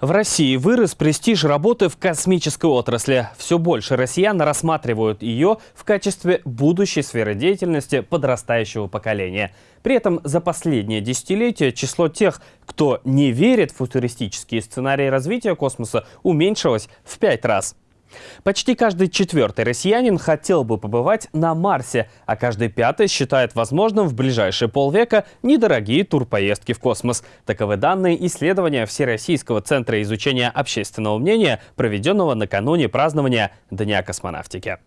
В России вырос престиж работы в космической отрасли. Все больше россиян рассматривают ее в качестве будущей сферы деятельности подрастающего поколения. При этом за последнее десятилетие число тех, кто не верит в футуристические сценарии развития космоса, уменьшилось в пять раз. Почти каждый четвертый россиянин хотел бы побывать на Марсе, а каждый пятый считает возможным в ближайшие полвека недорогие турпоездки в космос. Таковы данные исследования Всероссийского центра изучения общественного мнения, проведенного накануне празднования Дня космонавтики.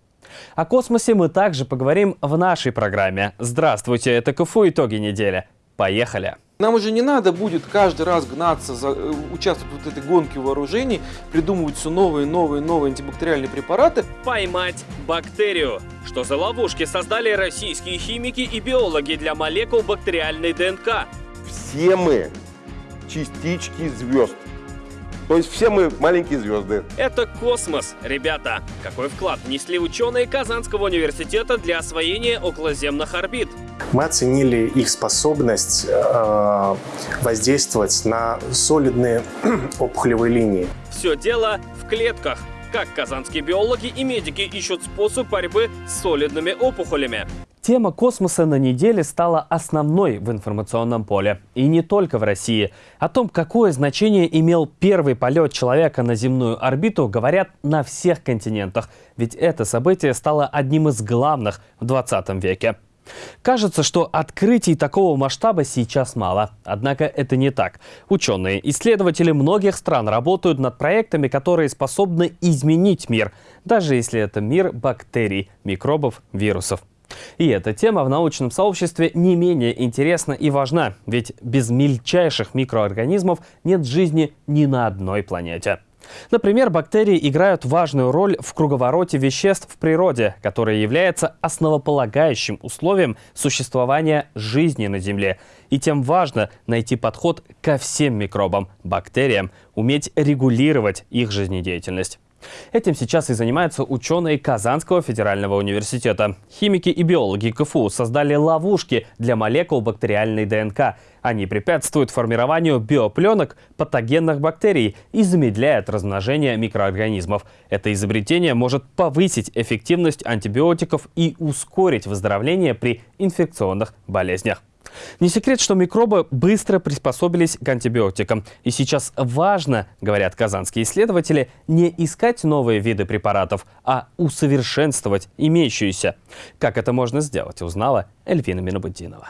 О космосе мы также поговорим в нашей программе. Здравствуйте, это КФУ «Итоги недели». Поехали! Нам уже не надо будет каждый раз гнаться, за, э, участвовать в вот этой гонке вооружений, придумывать все новые, новые, новые антибактериальные препараты. Поймать бактерию. Что за ловушки создали российские химики и биологи для молекул бактериальной ДНК? Все мы частички звезд. То есть все мы маленькие звезды. Это космос, ребята. Какой вклад внесли ученые Казанского университета для освоения околоземных орбит? Мы оценили их способность э, воздействовать на солидные опухолевые линии. Все дело в клетках. Как казанские биологи и медики ищут способ борьбы с солидными опухолями. Тема космоса на неделе стала основной в информационном поле. И не только в России. О том, какое значение имел первый полет человека на земную орбиту, говорят на всех континентах. Ведь это событие стало одним из главных в 20 веке. Кажется, что открытий такого масштаба сейчас мало. Однако это не так. Ученые, исследователи многих стран работают над проектами, которые способны изменить мир, даже если это мир бактерий, микробов, вирусов. И эта тема в научном сообществе не менее интересна и важна, ведь без мельчайших микроорганизмов нет жизни ни на одной планете. Например, бактерии играют важную роль в круговороте веществ в природе, которое является основополагающим условием существования жизни на Земле. И тем важно найти подход ко всем микробам, бактериям, уметь регулировать их жизнедеятельность. Этим сейчас и занимаются ученые Казанского федерального университета. Химики и биологи КФУ создали ловушки для молекул бактериальной ДНК. Они препятствуют формированию биопленок патогенных бактерий и замедляют размножение микроорганизмов. Это изобретение может повысить эффективность антибиотиков и ускорить выздоровление при инфекционных болезнях. Не секрет, что микробы быстро приспособились к антибиотикам. И сейчас важно, говорят казанские исследователи, не искать новые виды препаратов, а усовершенствовать имеющиеся. Как это можно сделать, узнала Эльвина Минобудинова.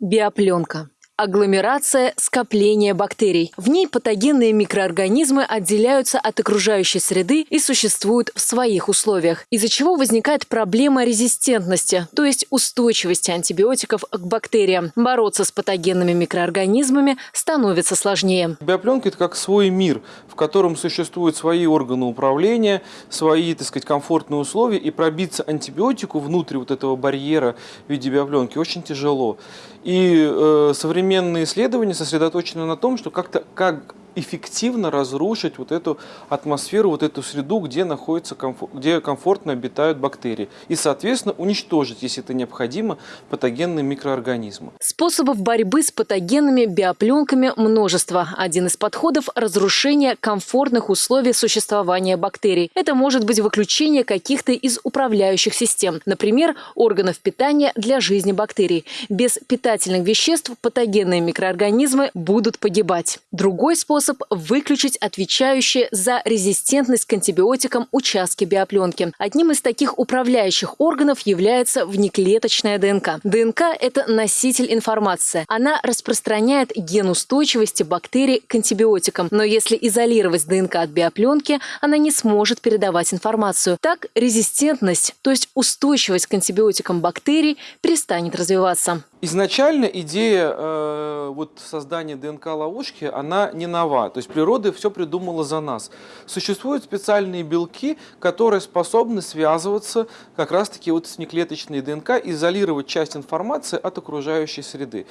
Биопленка Агломерация – скопление бактерий. В ней патогенные микроорганизмы отделяются от окружающей среды и существуют в своих условиях, из-за чего возникает проблема резистентности, то есть устойчивости антибиотиков к бактериям. Бороться с патогенными микроорганизмами становится сложнее. Биопленка – это как свой мир, в котором существуют свои органы управления, свои, так сказать, комфортные условия, и пробиться антибиотику внутрь вот этого барьера в виде биопленки очень тяжело. И э, современные исследования сосредоточены на том, что как-то как эффективно разрушить вот эту атмосферу, вот эту среду, где, находится, где комфортно обитают бактерии. И, соответственно, уничтожить, если это необходимо, патогенные микроорганизмы. Способов борьбы с патогенными биопленками множество. Один из подходов – разрушение комфортных условий существования бактерий. Это может быть выключение каких-то из управляющих систем, например, органов питания для жизни бактерий. Без питательных веществ патогенные микроорганизмы будут погибать. Другой способ способ выключить отвечающие за резистентность к антибиотикам участки биопленки. Одним из таких управляющих органов является внеклеточная ДНК. ДНК – это носитель информации. Она распространяет ген устойчивости бактерий к антибиотикам. Но если изолировать ДНК от биопленки, она не сможет передавать информацию. Так резистентность, то есть устойчивость к антибиотикам бактерий, перестанет развиваться. Изначально идея э, вот создания ДНК-ловушки, она не нова. То есть природа все придумала за нас. Существуют специальные белки, которые способны связываться как раз-таки вот с неклеточной ДНК, изолировать часть информации от окружающей среды.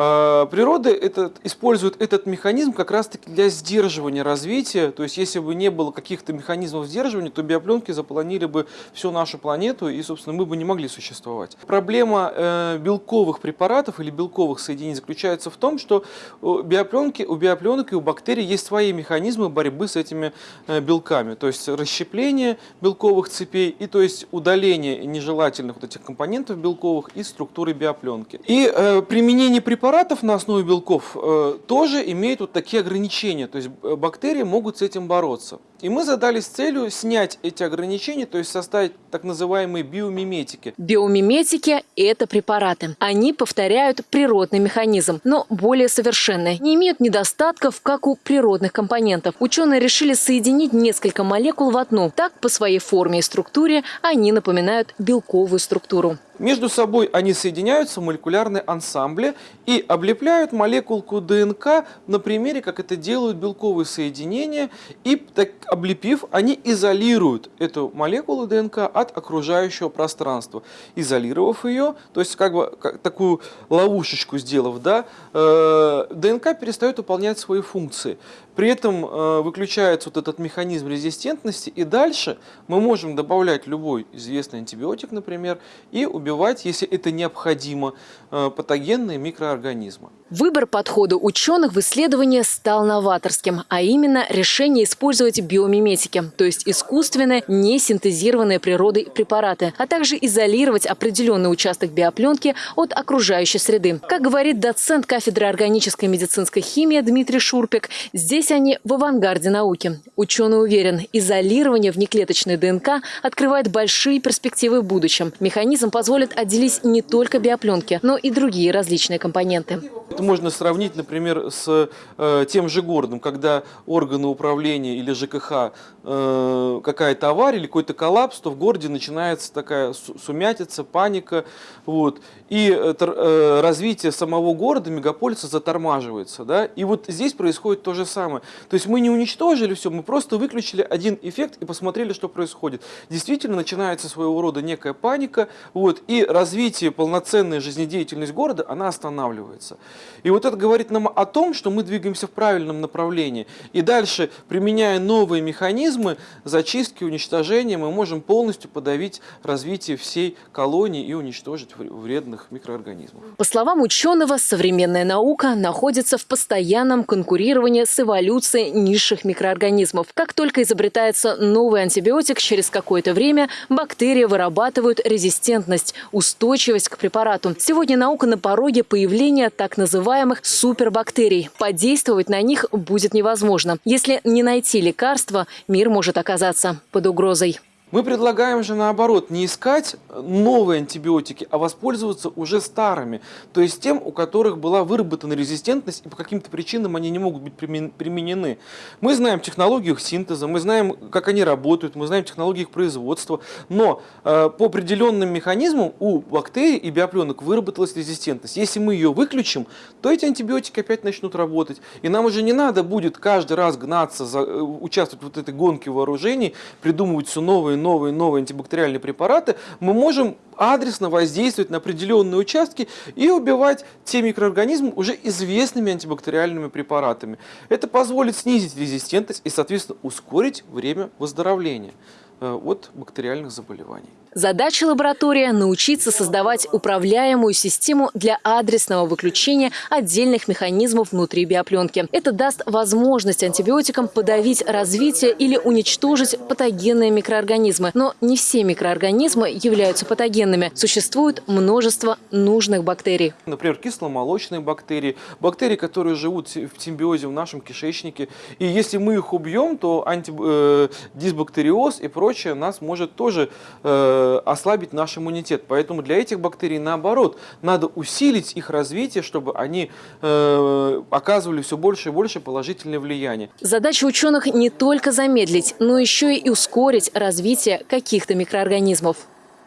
А, природа этот, использует этот механизм как раз-таки для сдерживания развития. То есть, если бы не было каких-то механизмов сдерживания, то биопленки заполонили бы всю нашу планету, и, собственно, мы бы не могли существовать. Проблема э, белковых препаратов или белковых соединений заключается в том, что у биопленки, у биопленок и у бактерий есть свои механизмы борьбы с этими э, белками. То есть, расщепление белковых цепей и то есть удаление нежелательных вот этих компонентов белковых из структуры биопленки. И э, применение препаратов препаратов на основе белков э, тоже имеют вот такие ограничения, то есть э, бактерии могут с этим бороться. И мы задались целью снять эти ограничения, то есть составить так называемые биомиметики. Биомиметики – это препараты. Они повторяют природный механизм, но более совершенные. Не имеют недостатков, как у природных компонентов. Ученые решили соединить несколько молекул в одну. Так, по своей форме и структуре, они напоминают белковую структуру. Между собой они соединяются в молекулярные ансамбли и облепляют молекулку ДНК на примере, как это делают белковые соединения. И так, облепив, они изолируют эту молекулу ДНК от окружающего пространства. Изолировав ее, то есть как бы как, такую ловушечку сделав, да, э, ДНК перестает выполнять свои функции. При этом э, выключается вот этот механизм резистентности, и дальше мы можем добавлять любой известный антибиотик, например, и убивать, если это необходимо, э, патогенные микроорганизмы. Выбор подхода ученых в исследовании стал новаторским, а именно решение использовать биомиметики, то есть искусственные, не синтезированные природой препараты, а также изолировать определенный участок биопленки от окружающей среды. Как говорит доцент кафедры органической медицинской химии Дмитрий Шурпик, здесь они в авангарде науки. Ученый уверен, изолирование внеклеточной ДНК открывает большие перспективы в будущем. Механизм позволит отделить не только биопленки, но и другие различные компоненты. Это можно сравнить, например, с э, тем же городом, когда органы управления или ЖКХ э, какая-то авария или какой-то коллапс, то в городе начинается такая сумятица, паника. Вот, и э, э, развитие самого города, мегаполиса затормаживается. Да? И вот здесь происходит то же самое. То есть мы не уничтожили все, мы просто выключили один эффект и посмотрели, что происходит. Действительно начинается своего рода некая паника, вот, и развитие, полноценная жизнедеятельность города, она останавливается. И вот это говорит нам о том, что мы двигаемся в правильном направлении. И дальше, применяя новые механизмы зачистки, уничтожения, мы можем полностью подавить развитие всей колонии и уничтожить вредных микроорганизмов. По словам ученого, современная наука находится в постоянном конкурировании с эволюцией низших микроорганизмов. Как только изобретается новый антибиотик, через какое-то время бактерии вырабатывают резистентность, устойчивость к препарату. Сегодня наука на пороге появления так называемых супербактерий. Подействовать на них будет невозможно. Если не найти лекарства, мир может оказаться под угрозой. Мы предлагаем же наоборот не искать новые антибиотики, а воспользоваться уже старыми, то есть тем, у которых была выработана резистентность и по каким-то причинам они не могут быть применены. Мы знаем технологию их синтеза, мы знаем, как они работают, мы знаем технологии их производства, но э, по определенным механизмам у бактерий и биопленок выработалась резистентность. Если мы ее выключим, то эти антибиотики опять начнут работать, и нам уже не надо будет каждый раз гнаться, за, э, участвовать в вот этой гонке вооружений, придумывать все новые новые, новые антибактериальные препараты, мы можем адресно воздействовать на определенные участки и убивать те микроорганизмы уже известными антибактериальными препаратами. Это позволит снизить резистентность и, соответственно, ускорить время выздоровления э, от бактериальных заболеваний. Задача лаборатории – научиться создавать управляемую систему для адресного выключения отдельных механизмов внутри биопленки. Это даст возможность антибиотикам подавить развитие или уничтожить патогенные микроорганизмы. Но не все микроорганизмы являются патогенными. Существует множество нужных бактерий. Например, кисломолочные бактерии, бактерии, которые живут в симбиозе в нашем кишечнике. И если мы их убьем, то антидисбактериоз э, и прочее нас может тоже э, Э, ослабить наш иммунитет. Поэтому для этих бактерий, наоборот, надо усилить их развитие, чтобы они э, оказывали все больше и больше положительное влияние. Задача ученых не только замедлить, но еще и ускорить развитие каких-то микроорганизмов.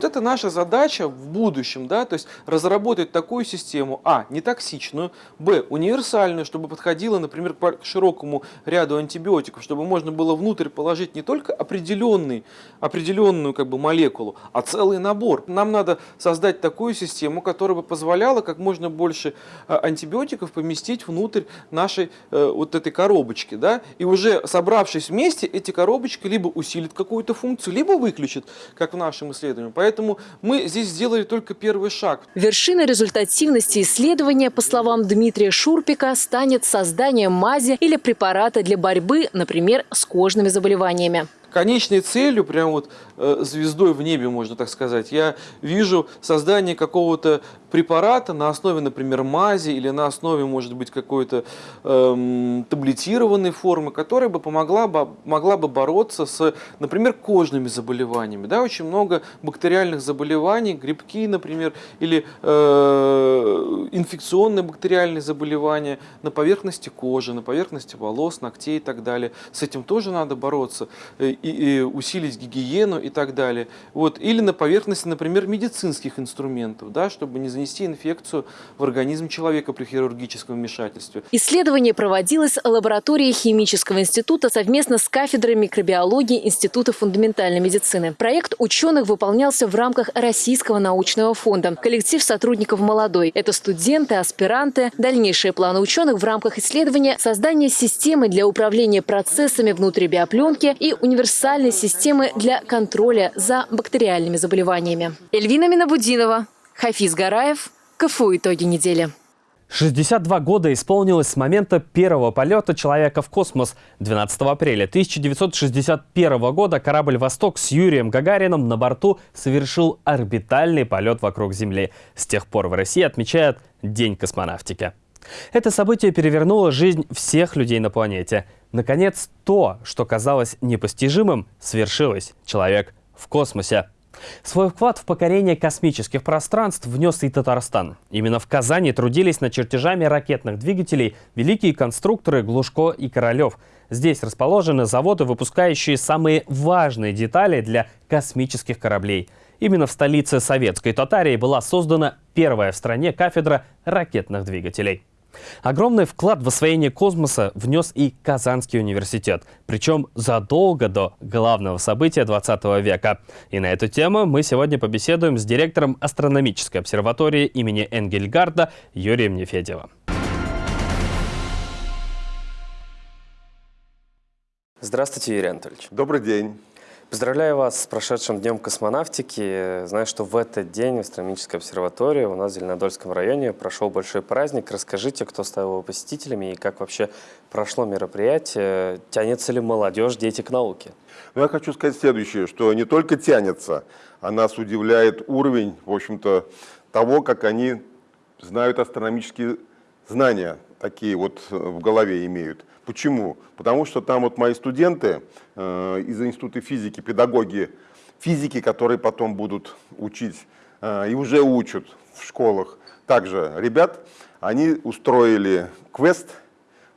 Вот это наша задача в будущем, да, то есть разработать такую систему, а, не токсичную, б, универсальную, чтобы подходила, например, к широкому ряду антибиотиков, чтобы можно было внутрь положить не только определенный, определенную как бы молекулу, а целый набор. Нам надо создать такую систему, которая бы позволяла как можно больше э, антибиотиков поместить внутрь нашей э, вот этой коробочки, да, и уже собравшись вместе, эти коробочки либо усилит какую-то функцию, либо выключит, как в нашем исследовании. Поэтому мы здесь сделали только первый шаг. Вершиной результативности исследования, по словам Дмитрия Шурпика, станет создание мази или препарата для борьбы, например, с кожными заболеваниями конечной целью, прям вот э, звездой в небе, можно так сказать, я вижу создание какого-то препарата на основе, например, мази или на основе, может быть, какой-то эм, таблетированной формы, которая бы помогла бы, могла бы бороться с, например, кожными заболеваниями. Да, очень много бактериальных заболеваний, грибки, например, или э, инфекционные бактериальные заболевания на поверхности кожи, на поверхности волос, ногтей и так далее. С этим тоже надо бороться э, и, и усилить гигиену и так далее. Вот. Или на поверхности, например, медицинских инструментов, да, чтобы не занести инфекцию в организм человека при хирургическом вмешательстве. Исследование проводилось лабораторией Химического института совместно с кафедрой микробиологии Института фундаментальной медицины. Проект ученых выполнялся в рамках Российского научного фонда. Коллектив сотрудников молодой. Это студенты, аспиранты. Дальнейшие планы ученых в рамках исследования – создание системы для управления процессами внутри биопленки и универсальной системы для контроля за бактериальными заболеваниями. Эльвина Минабудинова, Хафиз Гараев. КФУ «Итоги недели». 62 года исполнилось с момента первого полета человека в космос. 12 апреля 1961 года корабль «Восток» с Юрием Гагарином на борту совершил орбитальный полет вокруг Земли. С тех пор в России отмечают День космонавтики. Это событие перевернуло жизнь всех людей на планете. Наконец, то, что казалось непостижимым, свершилось. Человек в космосе. Свой вклад в покорение космических пространств внес и Татарстан. Именно в Казани трудились над чертежами ракетных двигателей великие конструкторы Глушко и Королев. Здесь расположены заводы, выпускающие самые важные детали для космических кораблей. Именно в столице советской Татарии была создана первая в стране кафедра ракетных двигателей. Огромный вклад в освоение космоса внес и Казанский университет, причем задолго до главного события 20 века. И на эту тему мы сегодня побеседуем с директором астрономической обсерватории имени Энгельгарда Юрием Нефедевым. Здравствуйте, Юрий Анатольевич. Добрый день. Поздравляю вас с прошедшим Днем космонавтики. Знаю, что в этот день в астрономической обсерватории у нас в Зеленодольском районе прошел большой праздник. Расскажите, кто стал его посетителями и как вообще прошло мероприятие. Тянется ли молодежь, дети к науке? Ну, я хочу сказать следующее, что не только тянется, а нас удивляет уровень, в общем-то, того, как они знают астрономические знания, такие вот в голове имеют. Почему? Потому что там вот мои студенты э, из Института физики, педагоги физики, которые потом будут учить э, и уже учат в школах, также ребят, они устроили квест,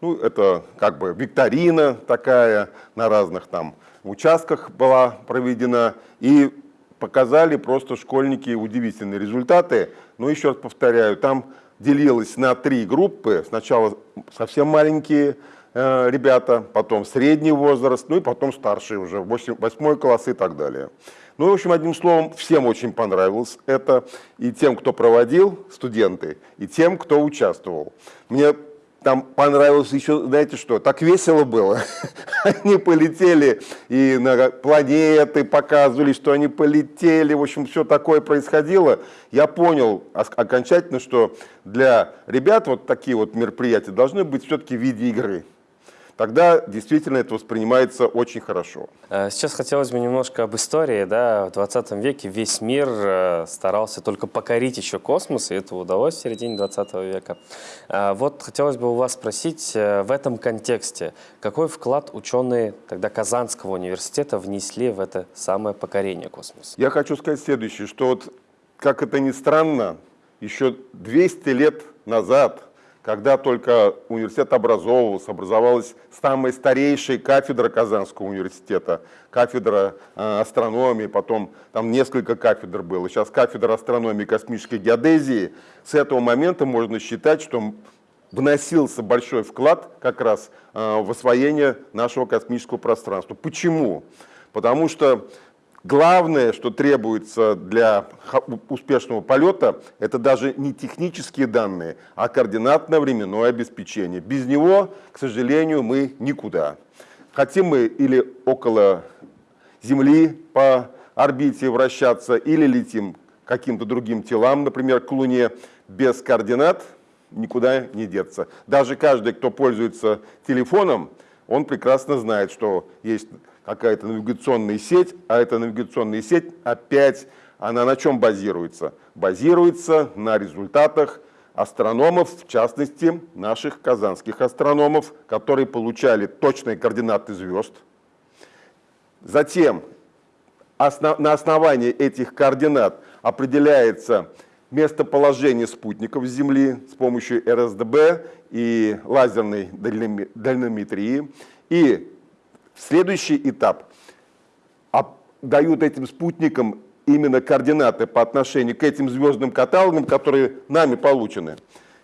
ну это как бы викторина такая на разных там участках была проведена, и показали просто школьники удивительные результаты. Но еще раз повторяю, там делилось на три группы. Сначала совсем маленькие ребята, потом средний возраст, ну и потом старшие уже, 8, 8 класс и так далее. Ну, в общем, одним словом, всем очень понравилось это, и тем, кто проводил, студенты, и тем, кто участвовал. Мне там понравилось еще, знаете что, так весело было. Они полетели и на планеты показывали, что они полетели, в общем, все такое происходило. Я понял окончательно, что для ребят вот такие вот мероприятия должны быть все-таки в виде игры тогда действительно это воспринимается очень хорошо. Э, сейчас хотелось бы немножко об истории. Да? В 20 веке весь мир э, старался только покорить еще космос, и это удалось в середине 20 века. Э, вот хотелось бы у вас спросить в этом контексте, какой вклад ученые тогда Казанского университета внесли в это самое покорение космоса? Я хочу сказать следующее, что вот, как это ни странно, еще 200 лет назад когда только университет образовывался, образовалась самая старейшая кафедра Казанского университета, кафедра э, астрономии, потом там несколько кафедр было, сейчас кафедра астрономии и космической геодезии. С этого момента можно считать, что вносился большой вклад как раз э, в освоение нашего космического пространства. Почему? Потому что Главное, что требуется для успешного полета, это даже не технические данные, а координатно-временное обеспечение. Без него, к сожалению, мы никуда. Хотим мы или около Земли по орбите вращаться, или летим каким-то другим телам, например, к Луне, без координат никуда не деться. Даже каждый, кто пользуется телефоном, он прекрасно знает, что есть какая-то навигационная сеть, а эта навигационная сеть опять, она на чем базируется? Базируется на результатах астрономов, в частности, наших казанских астрономов, которые получали точные координаты звезд. Затем на основании этих координат определяется местоположение спутников Земли с помощью РСДБ и лазерной дальнометрии. И Следующий этап. Дают этим спутникам именно координаты по отношению к этим звездным каталогам, которые нами получены.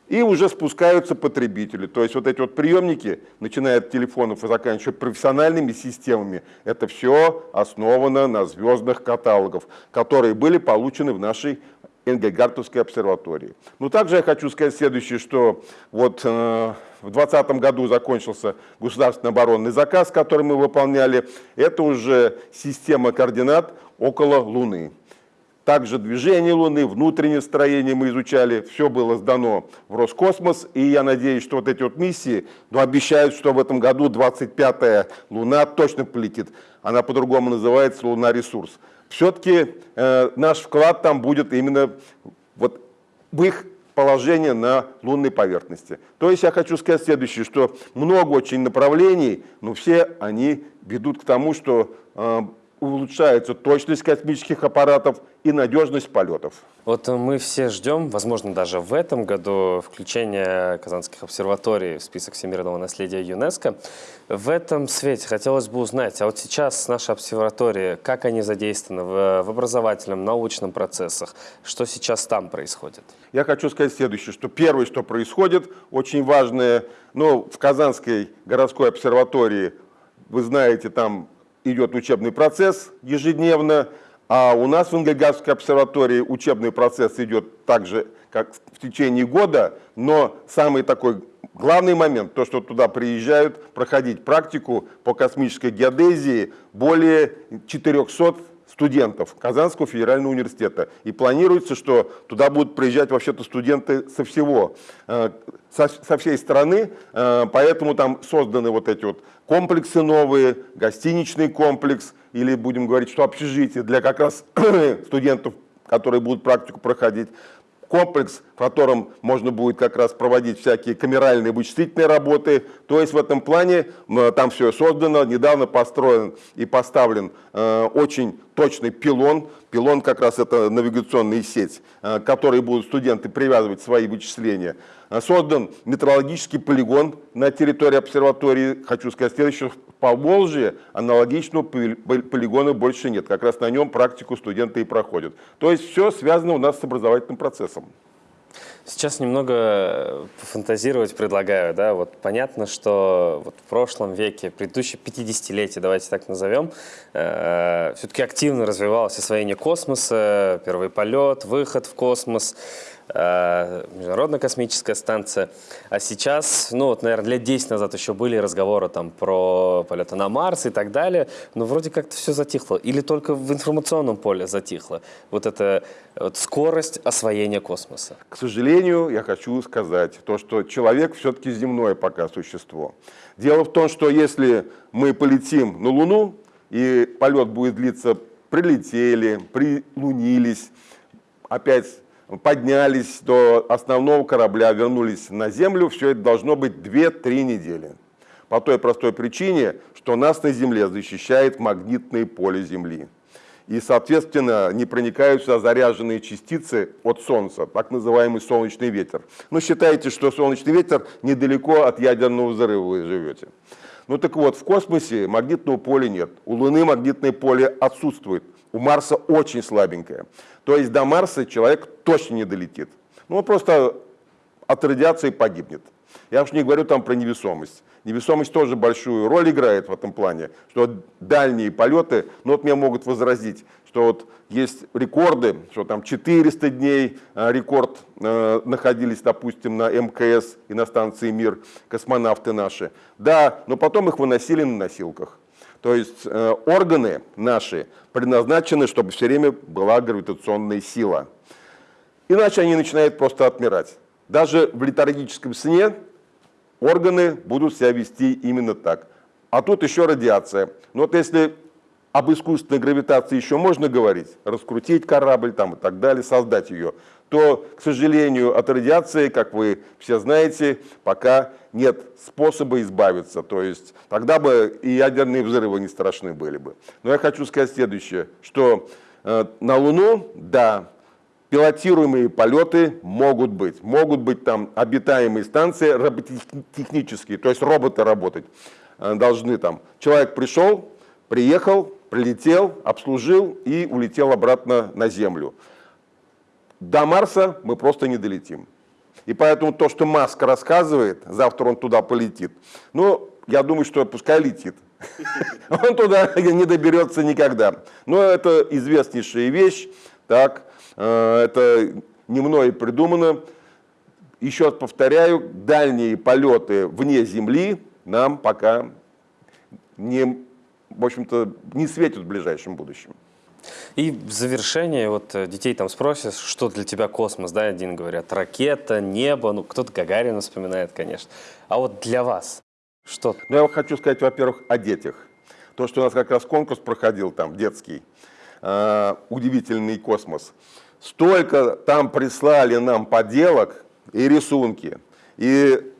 И уже спускаются потребители. То есть вот эти вот приемники, начиная от телефонов и заканчивая профессиональными системами, это все основано на звездных каталогах, которые были получены в нашей Энгельгартовской обсерватории. Но также я хочу сказать следующее, что вот э, в 2020 году закончился государственный оборонный заказ, который мы выполняли. Это уже система координат около Луны. Также движение Луны, внутреннее строение мы изучали, все было сдано в Роскосмос, и я надеюсь, что вот эти вот миссии, ну, обещают, что в этом году 25-я Луна точно полетит. Она по-другому называется Луна Ресурс. Все-таки э, наш вклад там будет именно вот в их положение на лунной поверхности. То есть я хочу сказать следующее, что много очень направлений, но все они ведут к тому, что э, улучшается точность космических аппаратов и надежность полетов. Вот мы все ждем, возможно, даже в этом году, включения казанских обсерваторий в список всемирного наследия ЮНЕСКО. В этом свете хотелось бы узнать, а вот сейчас наши обсерватории, как они задействованы в, в образовательном, научном процессах, что сейчас там происходит? Я хочу сказать следующее, что первое, что происходит, очень важное, ну, в Казанской городской обсерватории, вы знаете, там идет учебный процесс ежедневно, а у нас в Ингельгардской обсерватории учебный процесс идет так же, как в течение года, но самый такой главный момент, то, что туда приезжают проходить практику по космической геодезии более 400 студентов Казанского федерального университета. И планируется, что туда будут приезжать вообще-то студенты со всего, э, со, со всей страны, э, поэтому там созданы вот эти вот комплексы новые, гостиничный комплекс, или будем говорить, что общежитие для как раз студентов, которые будут практику проходить комплекс, котором можно будет как раз проводить всякие камеральные вычислительные работы. То есть в этом плане там все создано, недавно построен и поставлен э, очень точный пилон. Пилон как раз это навигационная сеть, э, к которой будут студенты привязывать свои вычисления. Э, создан метеорологический полигон на территории обсерватории. Хочу сказать следующее, по Волжье аналогичного полигона больше нет. Как раз на нем практику студенты и проходят. То есть все связано у нас с образовательным процессом. Сейчас немного фантазировать предлагаю. Да? Вот понятно, что вот в прошлом веке, предыдущее 50-летие, давайте так назовем, э, все-таки активно развивалось освоение космоса, первый полет, выход в космос. Э, Международная космическая станция. А сейчас, ну вот, наверное, лет 10 назад еще были разговоры там про полеты на Марс и так далее, но вроде как-то все затихло. Или только в информационном поле затихло. Вот эта вот, скорость освоения космоса. К сожалению, я хочу сказать то, что человек все-таки земное пока существо. Дело в том, что если мы полетим на Луну, и полет будет длиться, прилетели, прилунились, опять поднялись до основного корабля, вернулись на Землю, все это должно быть 2-3 недели. По той простой причине, что нас на Земле защищает магнитное поле Земли. и, соответственно, не проникают сюда заряженные частицы от Солнца, так называемый солнечный ветер. Ну, считайте, что солнечный ветер недалеко от ядерного взрыва вы живете. Ну так вот, в космосе магнитного поля нет. У Луны магнитное поле отсутствует. У Марса очень слабенькое. То есть до Марса человек точно не долетит. Ну, он просто от радиации погибнет. Я уж не говорю там про невесомость. Невесомость тоже большую роль играет в этом плане, что дальние полеты, ну вот мне могут возразить, что вот есть рекорды, что там 400 дней э, рекорд э, находились, допустим, на МКС и на станции «Мир» космонавты наши. Да, но потом их выносили на носилках. То есть э, органы наши предназначены, чтобы все время была гравитационная сила. Иначе они начинают просто отмирать. Даже в летаргическом сне органы будут себя вести именно так. А тут еще радиация. Но вот если об искусственной гравитации еще можно говорить, раскрутить корабль там и так далее, создать ее, то, к сожалению, от радиации, как вы все знаете, пока нет способа избавиться. То есть тогда бы и ядерные взрывы не страшны были бы. Но я хочу сказать следующее, что э, на Луну, да, пилотируемые полеты могут быть. Могут быть там обитаемые станции роботехнические, то есть роботы работать э, должны там. Человек пришел, приехал, прилетел, обслужил и улетел обратно на Землю. До Марса мы просто не долетим. И поэтому то, что Маск рассказывает, завтра он туда полетит, ну, я думаю, что пускай летит. Он туда не доберется никогда. Но это известнейшая вещь, так, э, это не мной придумано. Еще раз повторяю, дальние полеты вне Земли нам пока не в общем-то, не светит в ближайшем будущем. И в завершение, вот э, детей там спросят, что для тебя космос, да, один говорят, ракета, небо, ну, кто-то Гагарина вспоминает, конечно. А вот для вас что? Ну, я хочу сказать, во-первых, о детях. То, что у нас как раз конкурс проходил там, детский, э, удивительный космос. Столько там прислали нам поделок и рисунки, и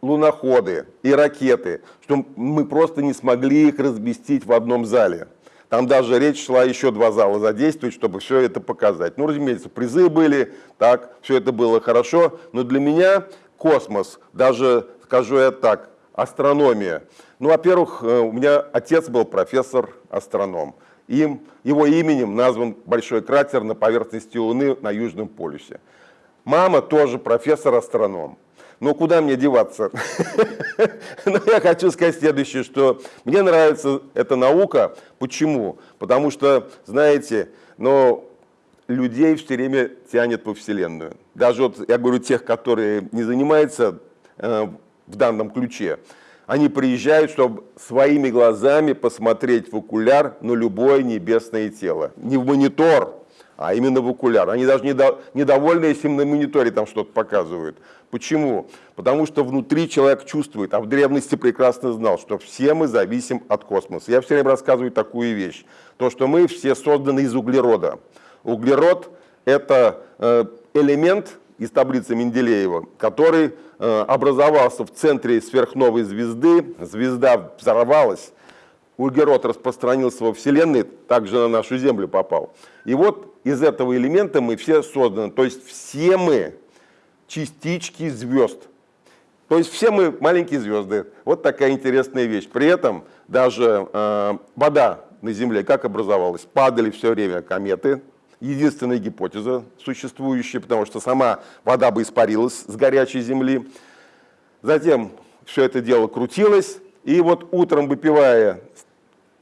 луноходы и ракеты, что мы просто не смогли их разместить в одном зале. Там даже речь шла еще два зала задействовать, чтобы все это показать. Ну, разумеется, призы были, так, все это было хорошо, но для меня космос, даже, скажу я так, астрономия. Ну, во-первых, э, у меня отец был профессор-астроном. Им, его именем назван большой кратер на поверхности Луны на Южном полюсе. Мама тоже профессор-астроном. Но куда мне деваться? Но я хочу сказать следующее, что мне нравится эта наука. Почему? Потому что, знаете, но людей все время тянет во Вселенную. Даже вот, я говорю, тех, которые не занимаются э, в данном ключе, они приезжают, чтобы своими глазами посмотреть в окуляр на любое небесное тело. Не в монитор, а именно в окуляр. Они даже недовольны, если им на мониторе там что-то показывают. Почему? Потому что внутри человек чувствует, а в древности прекрасно знал, что все мы зависим от космоса. Я все время рассказываю такую вещь, то, что мы все созданы из углерода. Углерод – это э, элемент из таблицы Менделеева, который э, образовался в центре сверхновой звезды, звезда взорвалась, углерод распространился во Вселенной, также на нашу Землю попал. И вот из этого элемента мы все созданы, то есть все мы частички звезд. То есть все мы маленькие звезды. Вот такая интересная вещь. При этом даже э, вода на Земле как образовалась? Падали все время кометы. Единственная гипотеза существующая, потому что сама вода бы испарилась с горячей Земли. Затем все это дело крутилось. И вот утром, выпивая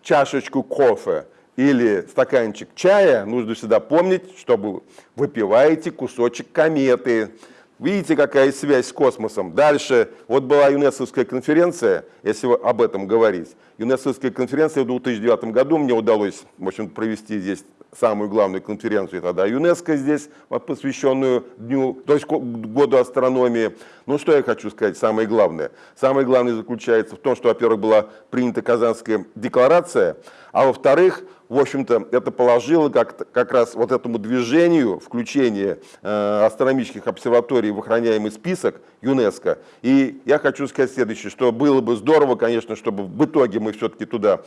чашечку кофе или стаканчик чая, нужно всегда помнить, что вы выпиваете кусочек кометы. Видите, какая связь с космосом. Дальше, вот была ЮНЕСКОвская конференция, если об этом говорить. ЮНЕСКОвская конференция в 2009 году мне удалось в общем, провести здесь самую главную конференцию тогда ЮНЕСКО здесь, посвященную дню, то есть году астрономии. Ну, что я хочу сказать, самое главное. Самое главное заключается в том, что, во-первых, была принята Казанская декларация, а во-вторых, в общем-то, это положило как, как раз вот этому движению включения э, астрономических обсерваторий в охраняемый список ЮНЕСКО. И я хочу сказать следующее, что было бы здорово, конечно, чтобы в итоге мы все-таки туда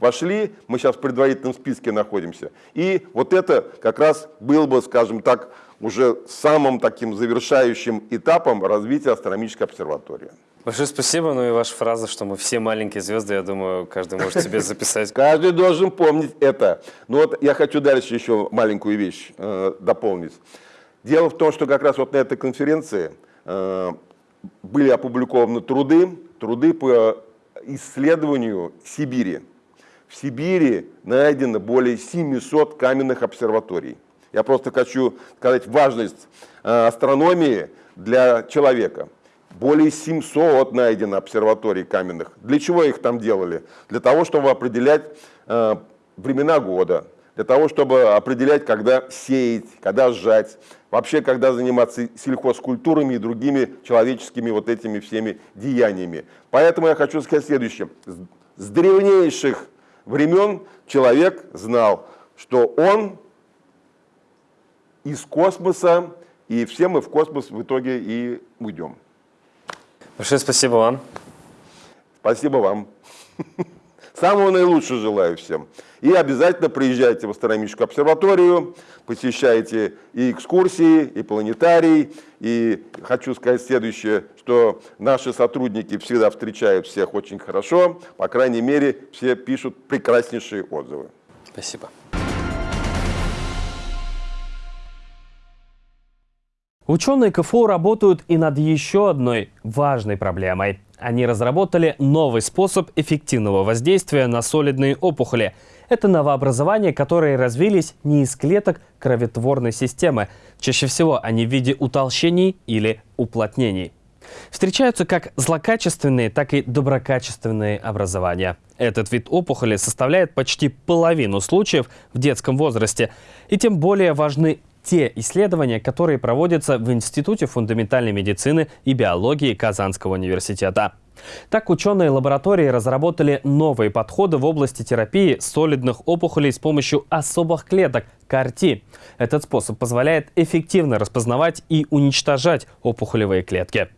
вошли, мы сейчас в предварительном списке находимся. И вот это как раз было бы, скажем так, уже самым таким завершающим этапом развития астрономической обсерватории. Большое спасибо. Ну и ваша фраза, что мы все маленькие звезды, я думаю, каждый может себе записать. Каждый должен помнить это. Ну вот я хочу дальше еще маленькую вещь э, дополнить. Дело в том, что как раз вот на этой конференции э, были опубликованы труды, труды по исследованию Сибири. В Сибири найдено более 700 каменных обсерваторий. Я просто хочу сказать важность э, астрономии для человека. Более 700 найдено обсерваторий каменных. Для чего их там делали? Для того, чтобы определять э, времена года, для того, чтобы определять, когда сеять, когда сжать, вообще, когда заниматься сельхозкультурами и другими человеческими вот этими всеми деяниями. Поэтому я хочу сказать следующее. С древнейших времен человек знал, что он из космоса, и все мы в космос в итоге и уйдем. Большое спасибо вам. Спасибо вам. Самого наилучшего желаю всем. И обязательно приезжайте в астрономическую обсерваторию, посещайте и экскурсии, и планетарий. И хочу сказать следующее, что наши сотрудники всегда встречают всех очень хорошо. По крайней мере, все пишут прекраснейшие отзывы. Спасибо. Ученые КФУ работают и над еще одной важной проблемой. Они разработали новый способ эффективного воздействия на солидные опухоли. Это новообразования, которые развились не из клеток кроветворной системы. Чаще всего они в виде утолщений или уплотнений. Встречаются как злокачественные, так и доброкачественные образования. Этот вид опухоли составляет почти половину случаев в детском возрасте. И тем более важны те исследования, которые проводятся в Институте фундаментальной медицины и биологии Казанского университета. Так, ученые лаборатории разработали новые подходы в области терапии солидных опухолей с помощью особых клеток – КАРТИ. Этот способ позволяет эффективно распознавать и уничтожать опухолевые клетки.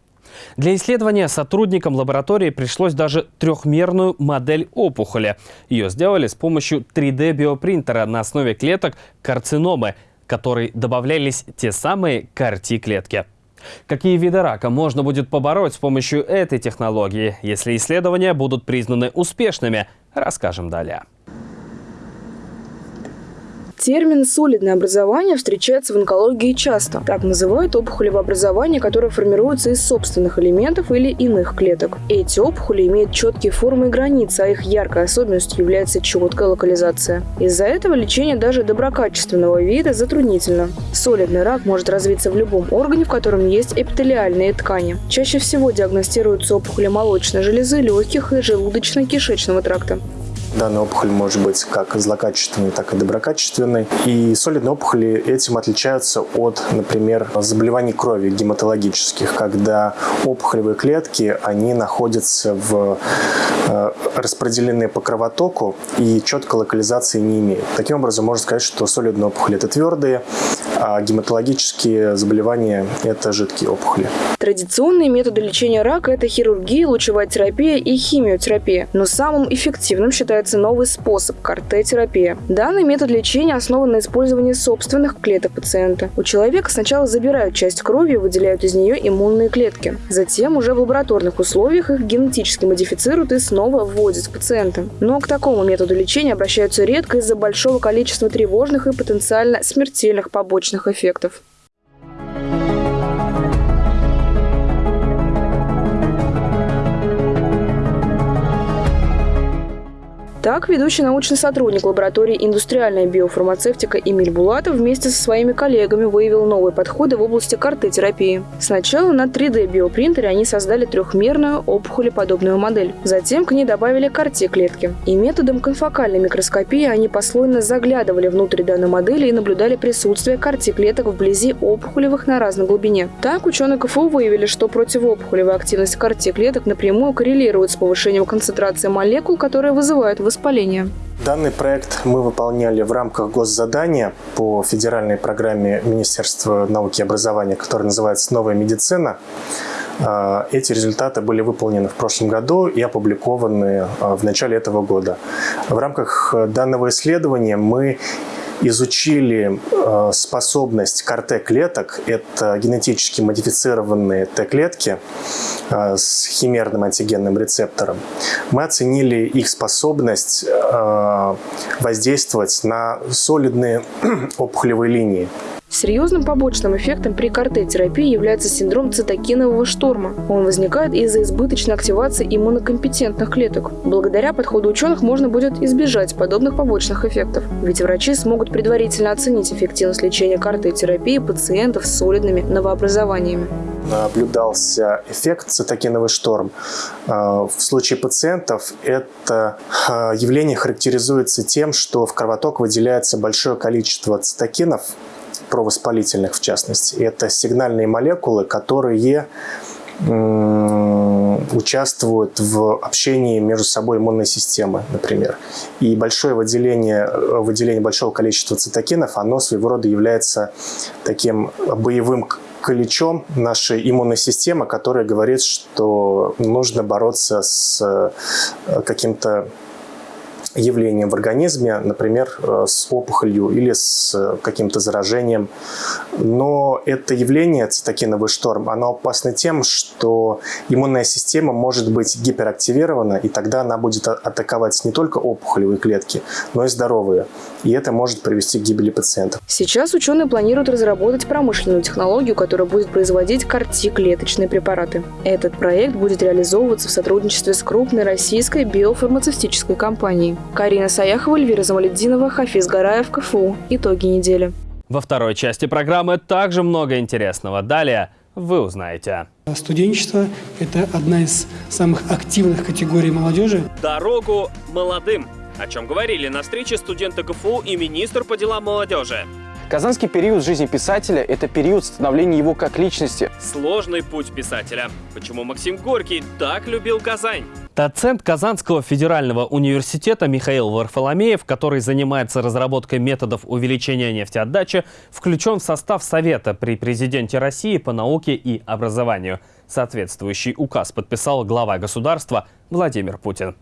Для исследования сотрудникам лаборатории пришлось даже трехмерную модель опухоли. Ее сделали с помощью 3D-биопринтера на основе клеток карциномы – которой добавлялись те самые CAR-T-клетки. Какие виды рака можно будет побороть с помощью этой технологии, если исследования будут признаны успешными, расскажем далее. Термин «солидное образование» встречается в онкологии часто. Так называют опухолевое образование, которое формируется из собственных элементов или иных клеток. Эти опухоли имеют четкие формы и границы, а их яркой особенностью является четкая локализация. Из-за этого лечение даже доброкачественного вида затруднительно. Солидный рак может развиться в любом органе, в котором есть эпителиальные ткани. Чаще всего диагностируются опухоли молочной железы, легких и желудочно-кишечного тракта. Данная опухоль может быть как злокачественной, так и доброкачественной. И солидные опухоли этим отличаются от, например, заболеваний крови гематологических, когда опухолевые клетки, они находятся в э, распределены по кровотоку и четкой локализации не имеют. Таким образом, можно сказать, что солидные опухоли – это твердые, а гематологические заболевания – это жидкие опухоли. Традиционные методы лечения рака – это хирургия, лучевая терапия и химиотерапия. Но самым эффективным считается новый способ – КАРТ-терапия. Данный метод лечения основан на использовании собственных клеток пациента. У человека сначала забирают часть крови и выделяют из нее иммунные клетки. Затем уже в лабораторных условиях их генетически модифицируют и снова вводят в пациента. Но к такому методу лечения обращаются редко из-за большого количества тревожных и потенциально смертельных побочных эффектов. Так, ведущий научный сотрудник лаборатории «Индустриальная биофармацевтика» Эмиль Булатов вместе со своими коллегами выявил новые подходы в области карты-терапии. Сначала на 3D-биопринтере они создали трехмерную опухолеподобную модель. Затем к ней добавили карте-клетки. И методом конфокальной микроскопии они послойно заглядывали внутрь данной модели и наблюдали присутствие карте-клеток вблизи опухолевых на разной глубине. Так, ученые КФУ выявили, что противоопухолевая активность карте-клеток напрямую коррелирует с повышением концентрации молекул, которые вызывают высокую воспаления. Данный проект мы выполняли в рамках госзадания по федеральной программе Министерства науки и образования, которая называется «Новая медицина». А, эти результаты были выполнены в прошлом году и опубликованы а, в начале этого года. В рамках данного исследования мы изучили э, способность КАР-Т-клеток, это генетически модифицированные Т-клетки э, с химерным антигенным рецептором. Мы оценили их способность э, воздействовать на солидные опухолевые линии. Серьезным побочным эффектом при КРТ-терапии является синдром цитокинового шторма. Он возникает из-за избыточной активации иммунокомпетентных клеток. Благодаря подходу ученых можно будет избежать подобных побочных эффектов, ведь врачи смогут предварительно оценить эффективность лечения КРТ-терапии пациентов с солидными новообразованиями наблюдался эффект цитокиновый шторм. А, в случае пациентов это а, явление характеризуется тем, что в кровоток выделяется большое количество цитокинов, провоспалительных в частности. Это сигнальные молекулы, которые участвуют в общении между собой иммунной системы, например. И большое выделение, выделение большого количества цитокинов, оно своего рода является таким боевым колечом нашей иммунной системы, которая говорит, что нужно бороться с э, каким-то явлением в организме, например, э, с опухолью или с э, каким-то заражением. Но это явление, цитокиновый шторм, оно опасно тем, что иммунная система может быть гиперактивирована, и тогда она будет атаковать не только опухолевые клетки, но и здоровые. И это может привести к гибели пациентов. Сейчас ученые планируют разработать промышленную технологию, которая будет производить карти-клеточные препараты. Этот проект будет реализовываться в сотрудничестве с крупной российской биофармацевтической компанией. Карина Саяхова, Эльвира Замаледдинова, Хафиз Гараев, КФУ. Итоги недели. Во второй части программы также много интересного. Далее вы узнаете. Студенчество – это одна из самых активных категорий молодежи. Дорогу молодым. О чем говорили на встрече студенты КФУ и министр по делам молодежи. Казанский период жизни писателя – это период становления его как личности. Сложный путь писателя. Почему Максим Горький так любил Казань? Доцент Казанского федерального университета Михаил Варфоломеев, который занимается разработкой методов увеличения нефтеотдачи, включен в состав Совета при президенте России по науке и образованию. Соответствующий указ подписал глава государства Владимир Путин.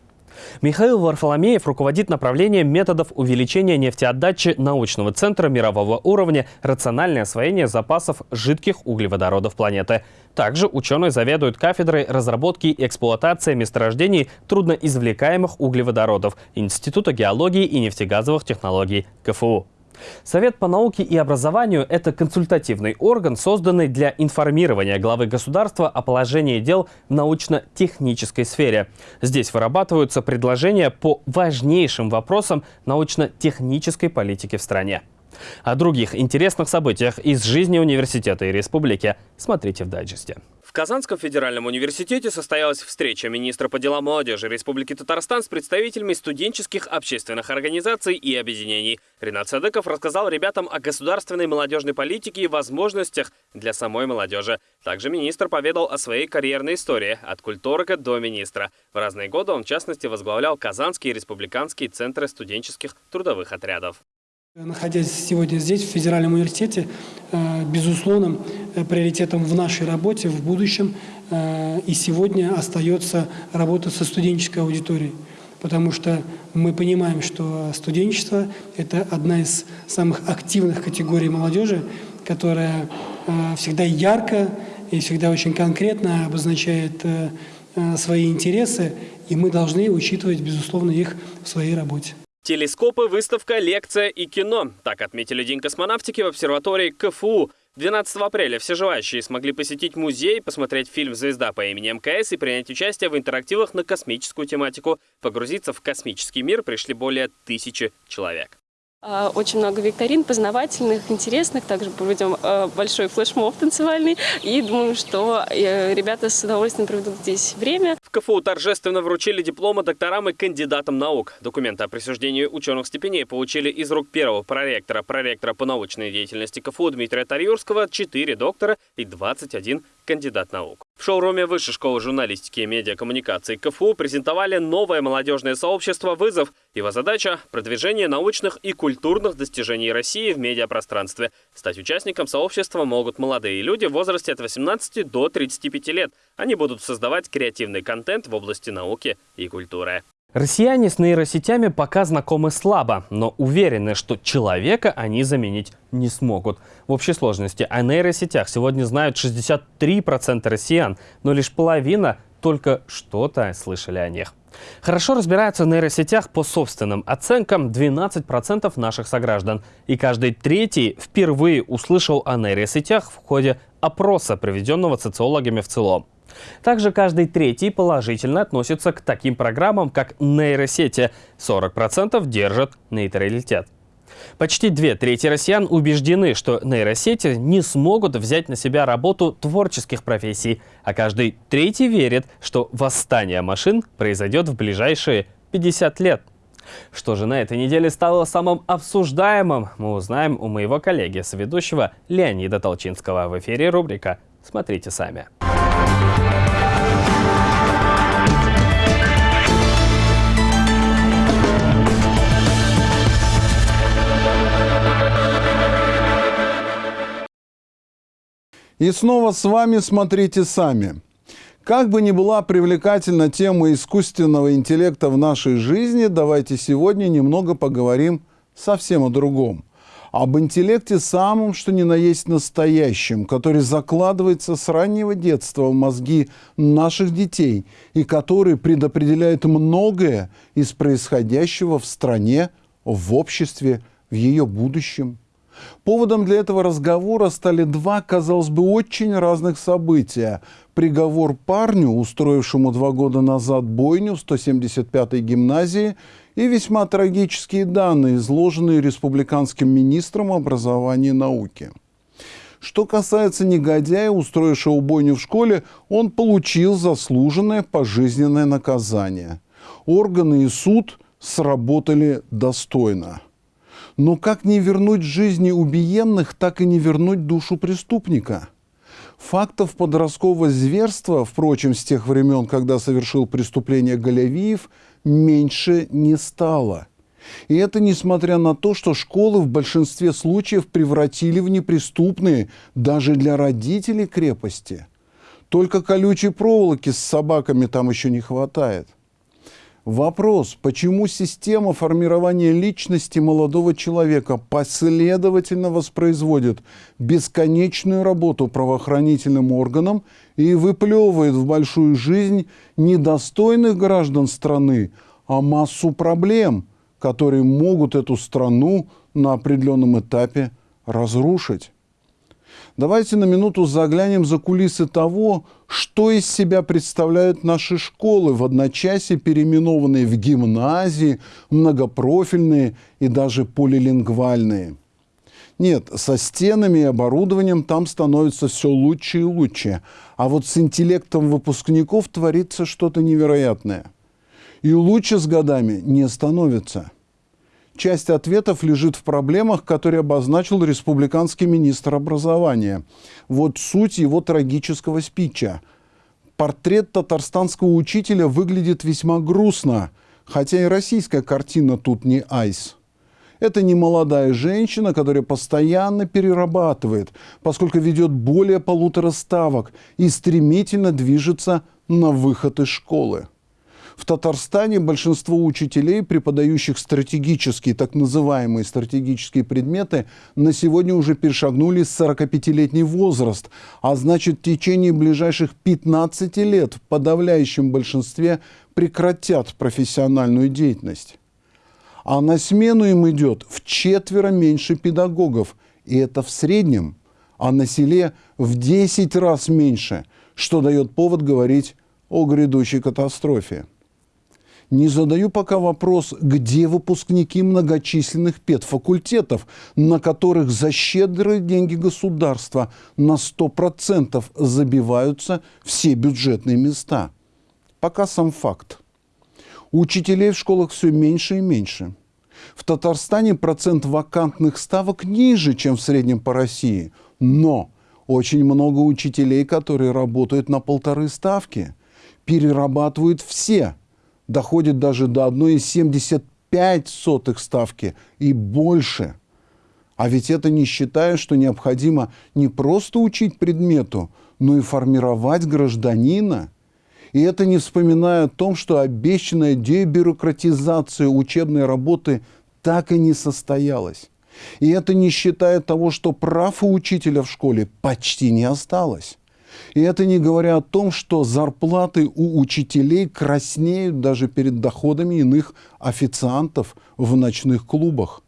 Михаил Варфоломеев руководит направлением методов увеличения нефтеотдачи научного центра мирового уровня «Рациональное освоение запасов жидких углеводородов планеты». Также ученый заведует кафедрой разработки и эксплуатации месторождений трудноизвлекаемых углеводородов Института геологии и нефтегазовых технологий КФУ. Совет по науке и образованию – это консультативный орган, созданный для информирования главы государства о положении дел в научно-технической сфере. Здесь вырабатываются предложения по важнейшим вопросам научно-технической политики в стране. О других интересных событиях из жизни университета и республики смотрите в дайджесте. В Казанском федеральном университете состоялась встреча министра по делам молодежи Республики Татарстан с представителями студенческих общественных организаций и объединений. Ренат Садыков рассказал ребятам о государственной молодежной политике и возможностях для самой молодежи. Также министр поведал о своей карьерной истории от культурга до министра. В разные годы он, в частности, возглавлял Казанские республиканские центры студенческих трудовых отрядов. Находясь сегодня здесь, в Федеральном университете, э, безусловным э, приоритетом в нашей работе в будущем э, и сегодня остается работа со студенческой аудиторией. Потому что мы понимаем, что студенчество – это одна из самых активных категорий молодежи, которая всегда ярко и всегда очень конкретно обозначает свои интересы, и мы должны учитывать, безусловно, их в своей работе. Телескопы, выставка, лекция и кино. Так отметили День космонавтики в обсерватории КФУ. 12 апреля все желающие смогли посетить музей, посмотреть фильм «Звезда» по имени МКС и принять участие в интерактивах на космическую тематику. Погрузиться в космический мир пришли более тысячи человек. А, очень много викторин познавательных, интересных. Также проведем а, большой флешмоб танцевальный. И думаю, что э, ребята с удовольствием проведут здесь время. В КФУ торжественно вручили дипломы докторам и кандидатам наук. Документы о присуждении ученых степеней получили из рук первого проректора, проректора по научной деятельности КФУ Дмитрия Тарьюрского, 4 доктора и 21 кандидат наук. В шоуруме Высшей школы журналистики и медиакоммуникации КФУ презентовали новое молодежное сообщество «Вызов». Его задача – продвижение научных и культурных достижений России в медиапространстве. Стать участником сообщества могут молодые люди в возрасте от 18 до 35 лет. Они будут создавать креативный контент в области науки и культуры. Россияне с нейросетями пока знакомы слабо, но уверены, что человека они заменить не смогут. В общей сложности о нейросетях сегодня знают 63% россиян, но лишь половина только что-то слышали о них. Хорошо разбираются в нейросетях по собственным оценкам 12% наших сограждан. И каждый третий впервые услышал о нейросетях в ходе опроса, проведенного социологами в целом. Также каждый третий положительно относится к таким программам, как нейросети. 40% держат нейтралитет. Почти две трети россиян убеждены, что нейросети не смогут взять на себя работу творческих профессий, а каждый третий верит, что восстание машин произойдет в ближайшие 50 лет. Что же на этой неделе стало самым обсуждаемым, мы узнаем у моего коллеги, соведущего Леонида Толчинского. В эфире рубрика «Смотрите сами». И снова с вами смотрите сами. Как бы ни была привлекательна тема искусственного интеллекта в нашей жизни, давайте сегодня немного поговорим совсем о другом. Об интеллекте самом, что ни на есть настоящем, который закладывается с раннего детства в мозги наших детей и который предопределяет многое из происходящего в стране, в обществе, в ее будущем. Поводом для этого разговора стали два, казалось бы, очень разных события. Приговор парню, устроившему два года назад бойню в 175-й гимназии, и весьма трагические данные, изложенные республиканским министром образования и науки. Что касается негодяя, устроившего бойню в школе, он получил заслуженное пожизненное наказание. Органы и суд сработали достойно. Но как не вернуть жизни убиенных, так и не вернуть душу преступника? Фактов подросткового зверства, впрочем, с тех времен, когда совершил преступление Галявиев, меньше не стало. И это несмотря на то, что школы в большинстве случаев превратили в неприступные даже для родителей крепости. Только колючей проволоки с собаками там еще не хватает – Вопрос, почему система формирования личности молодого человека последовательно воспроизводит бесконечную работу правоохранительным органам и выплевывает в большую жизнь недостойных граждан страны, а массу проблем, которые могут эту страну на определенном этапе разрушить. Давайте на минуту заглянем за кулисы того, что из себя представляют наши школы, в одночасье переименованные в гимназии, многопрофильные и даже полилингвальные. Нет, со стенами и оборудованием там становится все лучше и лучше. А вот с интеллектом выпускников творится что-то невероятное. И лучше с годами не становится. Часть ответов лежит в проблемах, которые обозначил республиканский министр образования. Вот суть его трагического спича. Портрет татарстанского учителя выглядит весьма грустно, хотя и российская картина тут не айс. Это не молодая женщина, которая постоянно перерабатывает, поскольку ведет более полутора ставок и стремительно движется на выход из школы. В Татарстане большинство учителей, преподающих стратегические, так называемые стратегические предметы, на сегодня уже перешагнули 45-летний возраст, а значит в течение ближайших 15 лет в подавляющем большинстве прекратят профессиональную деятельность. А на смену им идет в четверо меньше педагогов, и это в среднем, а на селе в 10 раз меньше, что дает повод говорить о грядущей катастрофе. Не задаю пока вопрос, где выпускники многочисленных педфакультетов, на которых за щедрые деньги государства на 100% забиваются все бюджетные места. Пока сам факт. Учителей в школах все меньше и меньше. В Татарстане процент вакантных ставок ниже, чем в среднем по России. Но Очень много учителей, которые работают на полторы ставки. Перерабатывают все. Доходит даже до 1,75 ставки и больше. А ведь это не считая, что необходимо не просто учить предмету, но и формировать гражданина. И это не вспоминая о том, что обещанная дебюрократизация учебной работы так и не состоялась. И это не считая того, что прав у учителя в школе почти не осталось. И это не говоря о том, что зарплаты у учителей краснеют даже перед доходами иных официантов в ночных клубах.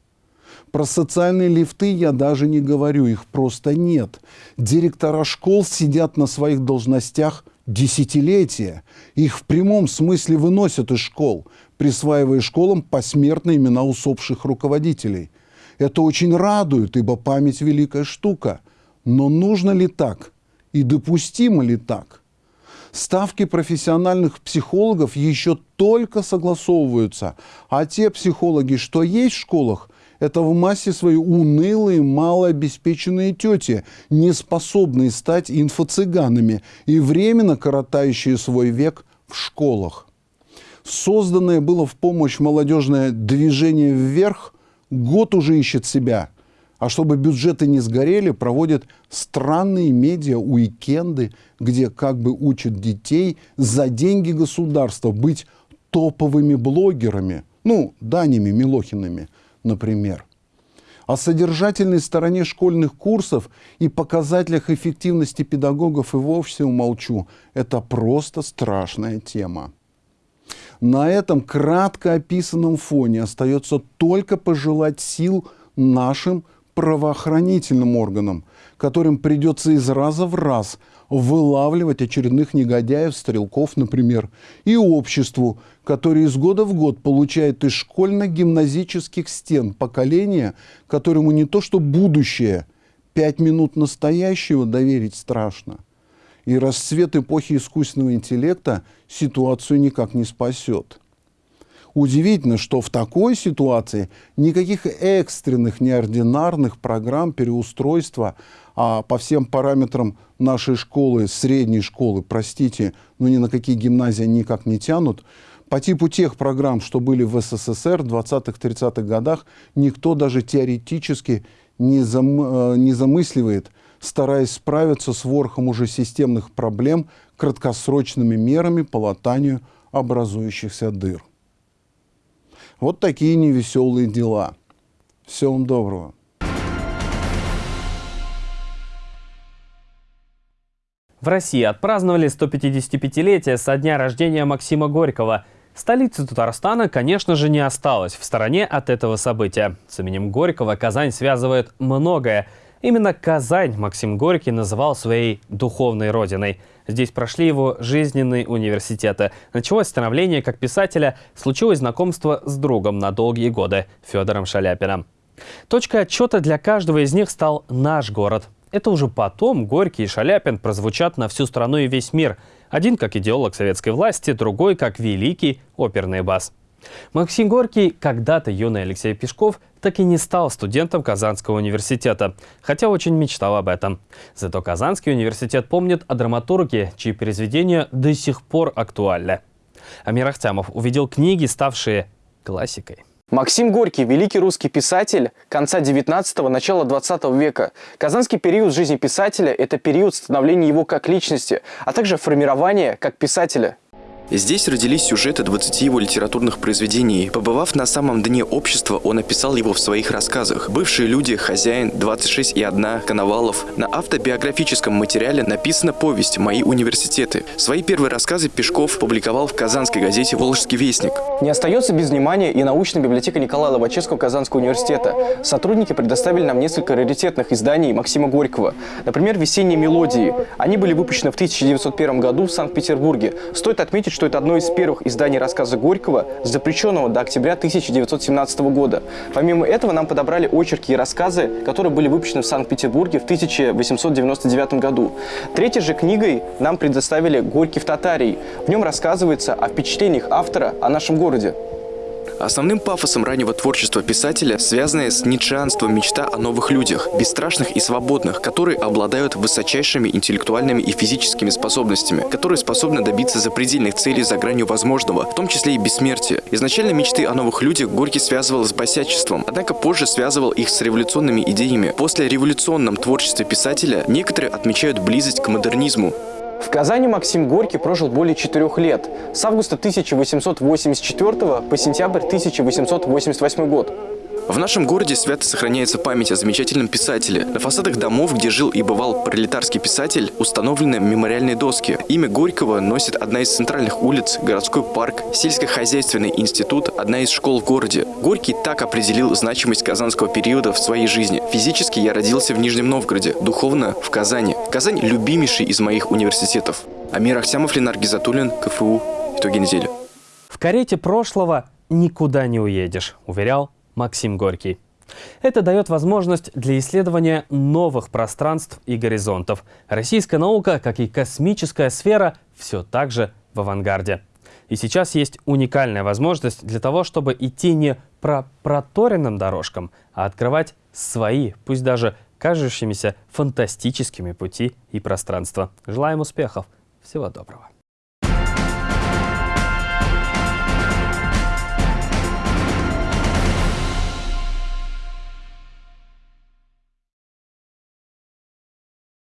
Про социальные лифты я даже не говорю, их просто нет. Директора школ сидят на своих должностях десятилетия. Их в прямом смысле выносят из школ, присваивая школам посмертные имена усопших руководителей. Это очень радует, ибо память – великая штука. Но нужно ли так? И допустимо ли так? Ставки профессиональных психологов еще только согласовываются, а те психологи, что есть в школах, это в массе своей унылые, малообеспеченные тети, не способные стать инфо-цыганами и временно коротающие свой век в школах. Созданное было в помощь молодежное движение вверх год уже ищет себя. А чтобы бюджеты не сгорели, проводят странные медиа-уикенды, где как бы учат детей за деньги государства быть топовыми блогерами, ну, Данями Милохинами – например. О содержательной стороне школьных курсов и показателях эффективности педагогов и вовсе умолчу. Это просто страшная тема. На этом кратко описанном фоне остается только пожелать сил нашим правоохранительным органам, которым придется из раза в раз вылавливать очередных негодяев, стрелков, например, и обществу, которое из года в год получает из школьно-гимназических стен поколение, которому не то что будущее, пять минут настоящего доверить страшно. И расцвет эпохи искусственного интеллекта ситуацию никак не спасет. Удивительно, что в такой ситуации никаких экстренных, неординарных программ переустройства а по всем параметрам нашей школы, средней школы, простите, но ни на какие гимназии никак не тянут, по типу тех программ, что были в СССР в 20-30-х годах, никто даже теоретически не, зам, э, не замысливает, стараясь справиться с ворохом уже системных проблем краткосрочными мерами по латанию образующихся дыр. Вот такие невеселые дела. Всего вам доброго. В России отпраздновали 155-летие со дня рождения Максима Горького. Столицы Татарстана, конечно же, не осталось в стороне от этого события. С именем Горького Казань связывает многое. Именно Казань Максим Горький называл своей духовной родиной. Здесь прошли его жизненные университеты. Началось становление как писателя, случилось знакомство с другом на долгие годы – Федором Шаляпиным. Точкой отчета для каждого из них стал наш город. Это уже потом Горький и Шаляпин прозвучат на всю страну и весь мир. Один как идеолог советской власти, другой как великий оперный бас. Максим Горький, когда-то юный Алексей Пешков, так и не стал студентом Казанского университета, хотя очень мечтал об этом. Зато Казанский университет помнит о драматурге, чьи произведения до сих пор актуальны. Амир Ахтямов увидел книги, ставшие классикой. Максим Горький – великий русский писатель конца 19-го, начала 20 века. Казанский период жизни писателя – это период становления его как личности, а также формирования как писателя. Здесь родились сюжеты 20 его литературных произведений. Побывав на самом дне общества, он описал его в своих рассказах. «Бывшие люди», «Хозяин», «26 и одна», «Коновалов». На автобиографическом материале написана повесть «Мои университеты». Свои первые рассказы Пешков публиковал в казанской газете «Волжский вестник». Не остается без внимания и научная библиотека Николая Лобачевского Казанского университета. Сотрудники предоставили нам несколько раритетных изданий Максима Горького. Например, «Весенние мелодии». Они были выпущены в 1901 году в Санкт-Петербурге. Стоит отметить, что это одно из первых изданий рассказа Горького, запрещенного до октября 1917 года. Помимо этого нам подобрали очерки и рассказы, которые были выпущены в Санкт-Петербурге в 1899 году. Третьей же книгой нам предоставили «Горький в Татарии». В нем рассказывается о впечатлениях автора о нашем городе. Основным пафосом раннего творчества писателя, связанное с ницшеанством мечта о новых людях, бесстрашных и свободных, которые обладают высочайшими интеллектуальными и физическими способностями, которые способны добиться запредельных целей за гранью возможного, в том числе и бессмертия. Изначально мечты о новых людях Горький связывал с босячеством, однако позже связывал их с революционными идеями. После революционном творчестве писателя некоторые отмечают близость к модернизму. В Казани Максим Горький прожил более четырех лет, с августа 1884 по сентябрь 1888 год. В нашем городе свято сохраняется память о замечательном писателе. На фасадах домов, где жил и бывал пролетарский писатель, установлены мемориальные доски. Имя Горького носит одна из центральных улиц, городской парк, сельскохозяйственный институт, одна из школ в городе. Горький так определил значимость казанского периода в своей жизни. Физически я родился в Нижнем Новгороде, духовно – в Казани. Казань – любимейший из моих университетов. Амир Ахсямов, Ленар Гизатуллин, КФУ. Итоги недели. В карете прошлого никуда не уедешь, уверял Максим Горький. Это дает возможность для исследования новых пространств и горизонтов. Российская наука, как и космическая сфера, все так же в авангарде. И сейчас есть уникальная возможность для того, чтобы идти не по проторенным дорожкам, а открывать свои, пусть даже кажущимися фантастическими пути и пространства. Желаем успехов! Всего доброго!